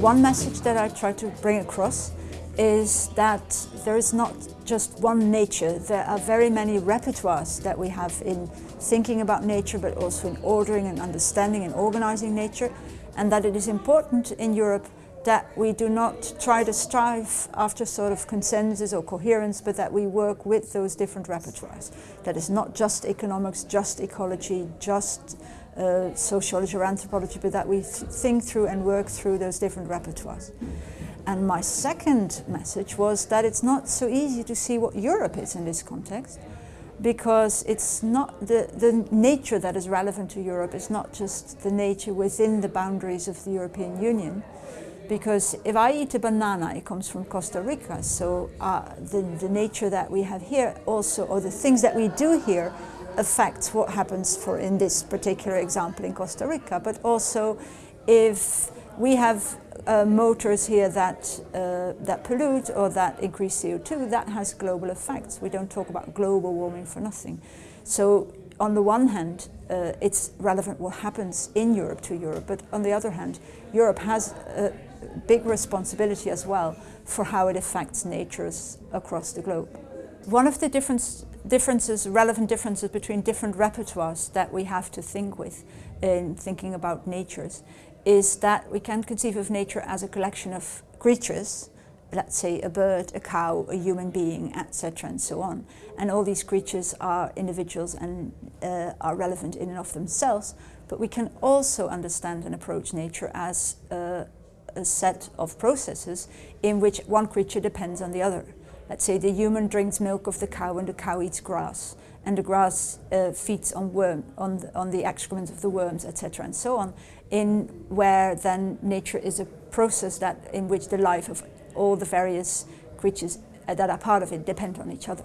One message that I try to bring across is that there is not just one nature. There are very many repertoires that we have in thinking about nature, but also in ordering and understanding and organizing nature, and that it is important in Europe that we do not try to strive after sort of consensus or coherence, but that we work with those different repertoires. That is not just economics, just ecology, just uh, sociology or anthropology, but that we th think through and work through those different repertoires. And my second message was that it's not so easy to see what Europe is in this context because it's not the, the nature that is relevant to Europe is not just the nature within the boundaries of the European Union. Because if I eat a banana, it comes from Costa Rica, so uh, the, the nature that we have here also, or the things that we do here, affects what happens for in this particular example in Costa Rica. But also if we have uh, motors here that, uh, that pollute or that increase CO2, that has global effects. We don't talk about global warming for nothing. So on the one hand, uh, it's relevant what happens in Europe to Europe, but on the other hand, Europe has a big responsibility as well for how it affects natures across the globe. One of the difference, differences, relevant differences between different repertoires that we have to think with in thinking about natures is that we can conceive of nature as a collection of creatures, let's say a bird, a cow, a human being, etc. and so on. And all these creatures are individuals and uh, are relevant in and of themselves, but we can also understand and approach nature as uh, a set of processes in which one creature depends on the other. Let's say the human drinks milk of the cow and the cow eats grass and the grass uh, feeds on worm, on the, on the excrement of the worms, etc. and so on, in where then nature is a process that in which the life of all the various creatures that are part of it depend on each other.